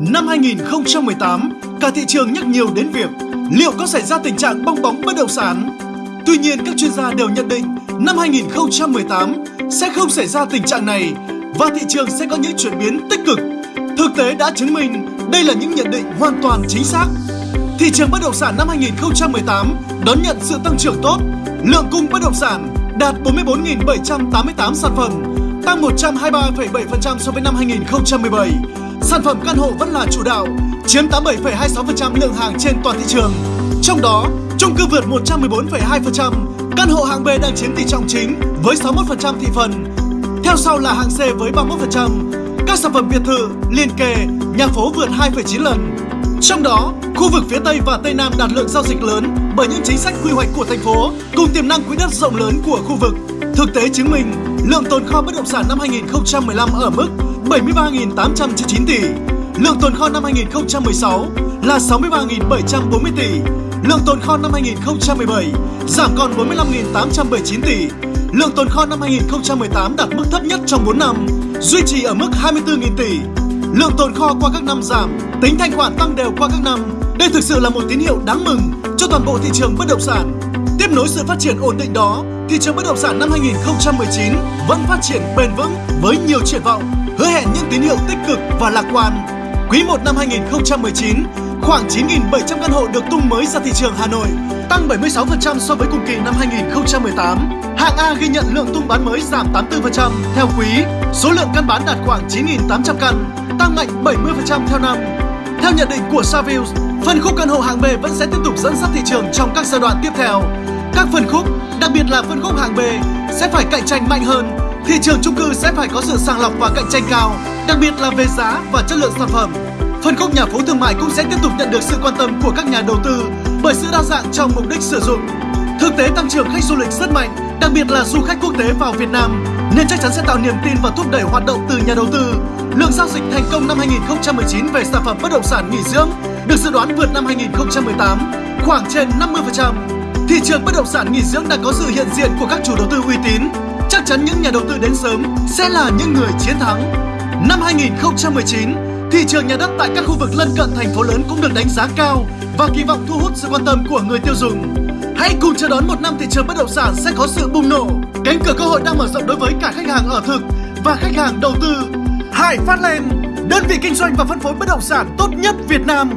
Năm 2018, cả thị trường nhắc nhiều đến việc liệu có xảy ra tình trạng bong bóng bất động sản. Tuy nhiên, các chuyên gia đều nhận định năm 2018 sẽ không xảy ra tình trạng này và thị trường sẽ có những chuyển biến tích cực. Thực tế đã chứng minh đây là những nhận định hoàn toàn chính xác. Thị trường bất động sản năm 2018 đón nhận sự tăng trưởng tốt, lượng cung bất động sản đạt 44.788 sản phẩm, tăng 123,7% so với năm 2017. Sản phẩm căn hộ vẫn là chủ đạo, chiếm 87,26% lượng hàng trên toàn thị trường. Trong đó, chung cư vượt 114,2%, căn hộ hạng B đang chiếm tỷ trọng chính với 61% thị phần. Theo sau là hạng C với 31%. Các sản phẩm biệt thự, liền kề, nhà phố vượt 2,9 lần. Trong đó, khu vực phía Tây và Tây Nam đạt lượng giao dịch lớn bởi những chính sách quy hoạch của thành phố cùng tiềm năng quỹ đất rộng lớn của khu vực. Thực tế chứng minh, lượng tồn kho bất động sản năm 2015 ở mức 73.899 tỷ, lượng tồn kho năm 2016 là 63.740 tỷ, lượng tồn kho năm 2017 giảm còn 45.879 tỷ, lượng tồn kho năm 2018 đạt mức thấp nhất trong 4 năm, duy trì ở mức 24.000 tỷ. Lượng tồn kho qua các năm giảm, tính thanh khoản tăng đều qua các năm. Đây thực sự là một tín hiệu đáng mừng cho toàn bộ thị trường bất động sản. Tiếp nối sự phát triển ổn định đó, thị trường bất động sản năm 2019 vẫn phát triển bền vững với nhiều triển vọng, hứa hẹn những tín hiệu tích cực và lạc quan. Quý 1 năm 2019, khoảng 9.700 căn hộ được tung mới ra thị trường Hà Nội, tăng 76% so với cùng kỳ năm 2018. Hạng A ghi nhận lượng tung bán mới giảm 84% theo quý, số lượng căn bán đạt khoảng 9.800 căn, tăng mạnh 70% theo năm. Theo nhận định của Savills, phân khúc căn hộ hạng B vẫn sẽ tiếp tục dẫn dắt thị trường trong các giai đoạn tiếp theo. Các phân khúc, đặc biệt là phân khúc hạng B, sẽ phải cạnh tranh mạnh hơn. Thị trường chung cư sẽ phải có sự sàng lọc và cạnh tranh cao, đặc biệt là về giá và chất lượng sản phẩm. Phân khúc nhà phố thương mại cũng sẽ tiếp tục nhận được sự quan tâm của các nhà đầu tư bởi sự đa dạng trong mục đích sử dụng. Thực tế tăng trưởng khách du lịch rất mạnh, đặc biệt là du khách quốc tế vào Việt Nam, nên chắc chắn sẽ tạo niềm tin và thúc đẩy hoạt động từ nhà đầu tư. Lượng giao dịch thành công năm 2019 về sản phẩm bất động sản nghỉ dưỡng được dự đoán vượt năm 2018 khoảng trên 50%. Thị trường bất động sản nghỉ dưỡng đã có sự hiện diện của các chủ đầu tư uy tín. Chắc chắn những nhà đầu tư đến sớm sẽ là những người chiến thắng. Năm 2019, thị trường nhà đất tại các khu vực lân cận thành phố lớn cũng được đánh giá cao và kỳ vọng thu hút sự quan tâm của người tiêu dùng. Hãy cùng chờ đón một năm thị trường bất động sản sẽ có sự bùng nổ. Cánh cửa cơ hội đang mở rộng đối với cả khách hàng ở thực và khách hàng đầu tư. Hải Phát Lên, đơn vị kinh doanh và phân phối bất động sản tốt nhất Việt Nam